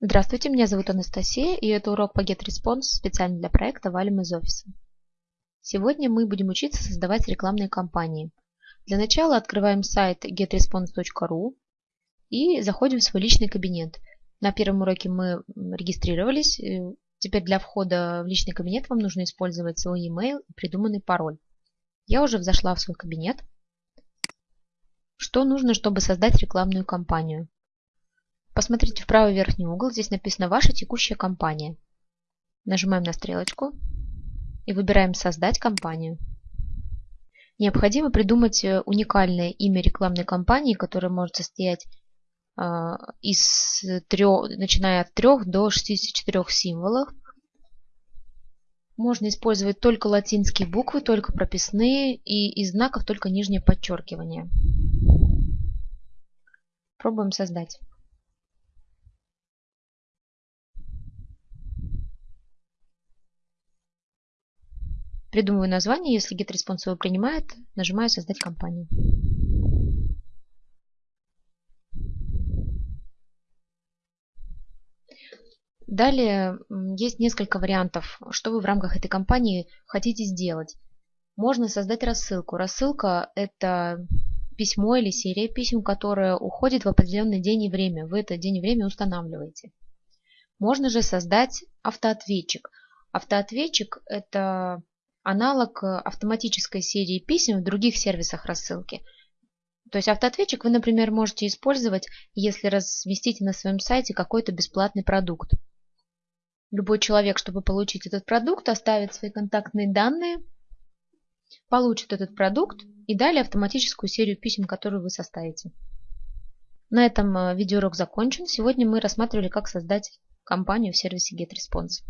Здравствуйте, меня зовут Анастасия, и это урок по GetResponse специально для проекта «Валим из офиса». Сегодня мы будем учиться создавать рекламные кампании. Для начала открываем сайт getresponse.ru и заходим в свой личный кабинет. На первом уроке мы регистрировались. Э, теперь для входа в личный кабинет вам нужно использовать свой email и придуманный пароль. Я уже зашла в свой кабинет. Что нужно, чтобы создать рекламную кампанию? Посмотрите в правый верхний угол, здесь написано «Ваша текущая компания». Нажимаем на стрелочку и выбираем «Создать компанию». Необходимо придумать э, уникальное имя рекламной кампании, которое может состоять э, из трех, начиная от 3 до 64 символов. Можно использовать только латинские буквы, только прописные и из знаков только нижнее подчеркивание. Пробуем создать. Придумываю название, если GetResponse его принимает, нажимаю «Создать компанию». Далее есть несколько вариантов, что вы в рамках этой компании хотите сделать. Можно создать рассылку. Рассылка – это письмо или серия писем, которая уходит в определенный день и время. Вы это день и время устанавливаете. Можно же создать автоответчик. Автоответчик – это аналог э, автоматической серии писем в других сервисах рассылки. То есть автоответчик вы, например, можете использовать, если разместите на своем сайте какой-то бесплатный продукт. Любой человек, чтобы получить этот продукт, оставит свои контактные данные, получит этот продукт и далее автоматическую серию писем, которую вы составите. На этом э, видеоурок закончен. Сегодня мы рассматривали, как создать компанию в сервисе GetResponse.